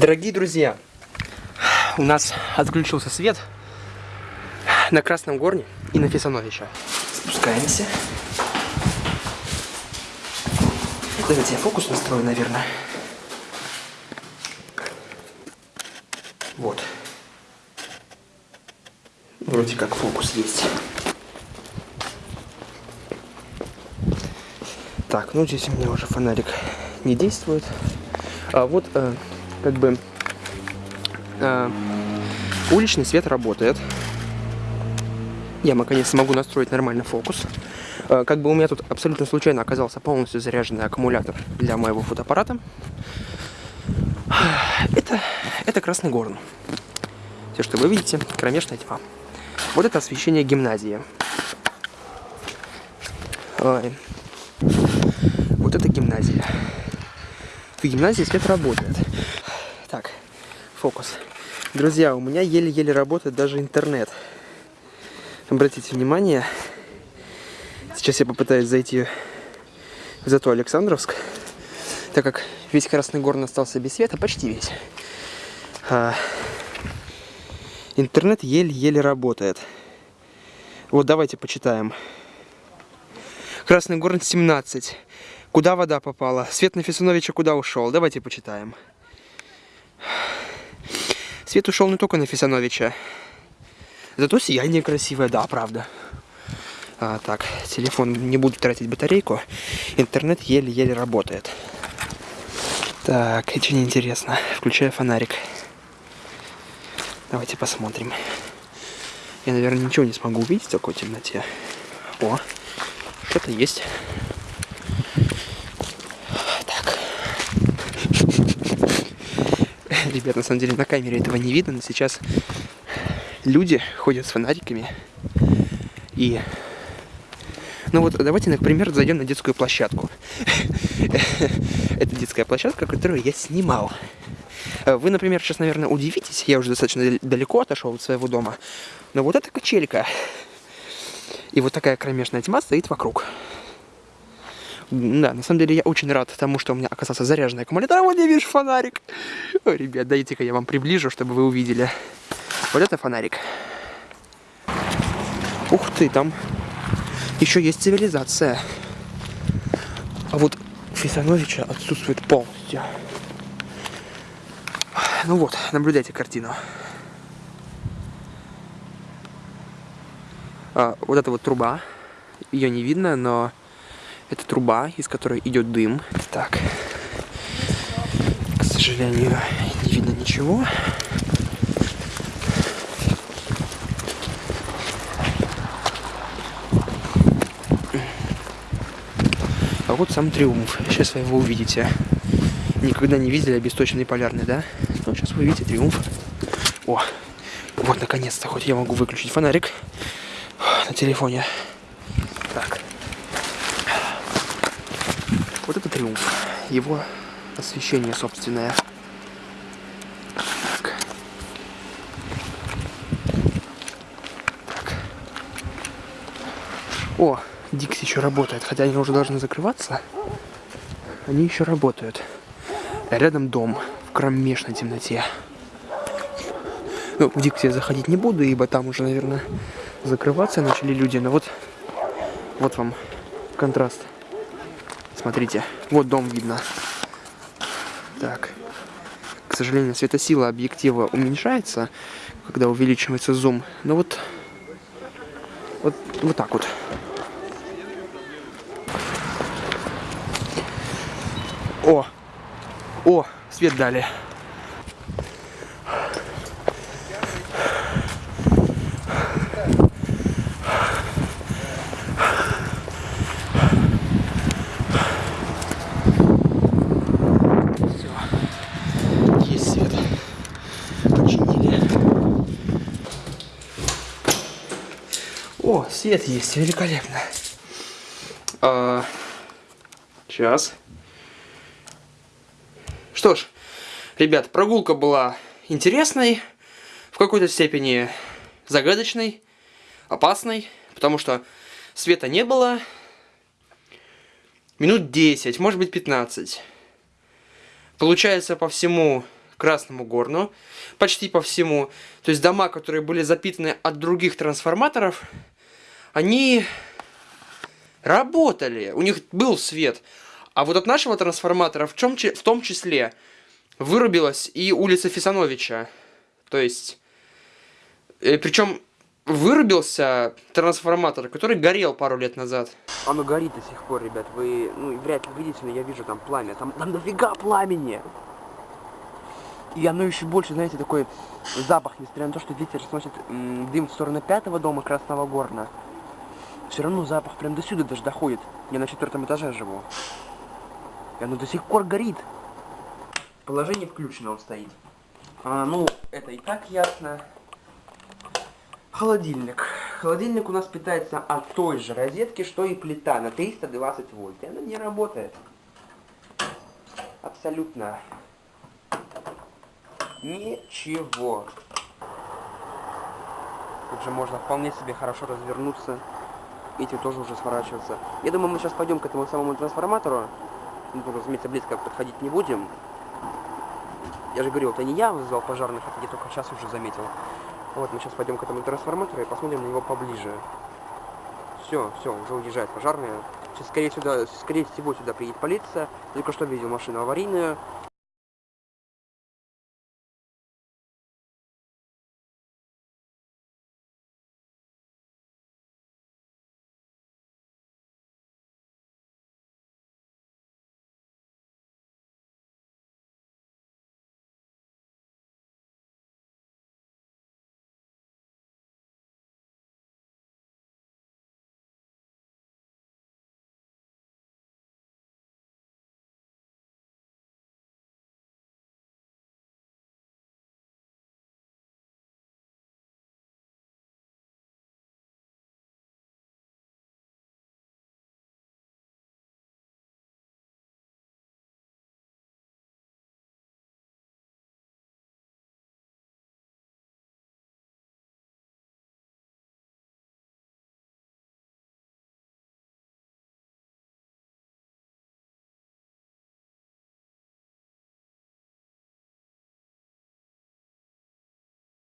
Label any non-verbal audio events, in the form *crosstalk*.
Дорогие друзья, у нас отключился свет на Красном Горне и на Фесановича. Спускаемся. Давайте я фокус настрою, наверное. Вот. Вроде как фокус есть. Так, ну здесь у меня уже фонарик не действует. А вот э, как бы э, уличный свет работает. Я наконец смогу настроить нормальный фокус. Э, как бы у меня тут абсолютно случайно оказался полностью заряженный аккумулятор для моего фотоаппарата. Это, это Красный Горн. Все, что вы видите, кромешная тьма. Вот это освещение гимназии. Ой. Вот это гимназия. В гимназии свет работает. Фокус. Друзья, у меня еле-еле работает даже интернет. Обратите внимание, сейчас я попытаюсь зайти в зато Александровск, так как весь Красный Горн остался без света, почти весь. А, интернет еле-еле работает. Вот давайте почитаем. Красный Горн 17. Куда вода попала? Свет на Фесуновича куда ушел? Давайте почитаем. Свет ушел не только на Фесановича. Зато сияние красивое, да, правда. А, так, телефон не буду тратить батарейку. Интернет еле-еле работает. Так, очень интересно. Включаю фонарик. Давайте посмотрим. Я, наверное, ничего не смогу увидеть в такой темноте. О, что-то есть. Ребят, на самом деле на камере этого не видно, но сейчас люди ходят с фонариками. И... Ну вот, давайте, например, зайдем на детскую площадку. *laughs* Это детская площадка, которую я снимал. Вы, например, сейчас, наверное, удивитесь, я уже достаточно далеко отошел от своего дома, но вот эта качелька и вот такая кромешная тьма стоит вокруг. Да, на самом деле я очень рад тому, что у меня оказался заряженный аккумулятор. А вот я вижу фонарик. Ой, ребят, дайте-ка я вам приближу, чтобы вы увидели. Вот это фонарик. Ух ты, там еще есть цивилизация. А вот Фисановича отсутствует полностью. Ну вот, наблюдайте картину. А, вот эта вот труба. Ее не видно, но это труба, из которой идет дым. Так. К сожалению, не видно ничего. А вот сам триумф. Сейчас вы его увидите. Никогда не видели обесточенный полярный, да? Ну, сейчас вы увидите триумф. О, вот наконец-то, хоть я могу выключить фонарик на телефоне. Вот это триумф. Его освещение собственное. Так. Так. О, Дикс еще работает, хотя они уже должны закрываться. Они еще работают. Рядом дом в кромешной темноте. Ну, в Дикси я заходить не буду, ибо там уже, наверное, закрываться начали люди. Но вот, вот вам контраст. Смотрите, вот дом видно. Так. К сожалению, светосила объектива уменьшается, когда увеличивается зум. Но вот, вот, вот так вот. О! О! Свет дали. Свет есть, великолепно. А, сейчас. Что ж, ребят, прогулка была интересной, в какой-то степени загадочной, опасной, потому что света не было. Минут 10, может быть 15. Получается по всему Красному Горну, почти по всему. То есть дома, которые были запитаны от других трансформаторов, они работали, у них был свет. А вот от нашего трансформатора в, чем, в том числе вырубилась и улица Фисановича. То есть, э, причем вырубился трансформатор, который горел пару лет назад. Оно горит до сих пор, ребят. Вы, ну, вряд ли видите, но я вижу там пламя. Там, там дофига пламени. И оно еще больше, знаете, такой запах, несмотря на то, что ветер сносит дым в сторону пятого дома Красного Горна. Все равно запах прям до сюда даже доходит. Я на четвертом этаже живу. И оно до сих пор горит. Положение включено он стоит. А, ну, это и так ясно. Холодильник. Холодильник у нас питается от той же розетки, что и плита на 320 вольт. И она не работает. Абсолютно. Ничего. Тут же можно вполне себе хорошо развернуться. Эти тоже уже сворачиваться. Я думаю, мы сейчас пойдем к этому самому трансформатору. Ну, разумеется, близко подходить не будем. Я же говорил, это не я вызвал пожарных, это я только сейчас уже заметил. Вот, мы сейчас пойдем к этому трансформатору и посмотрим на него поближе. Все, все, уже уезжает пожарная. Сейчас, скорее, сюда, скорее всего, сюда приедет полиция. Только что видел машину аварийную.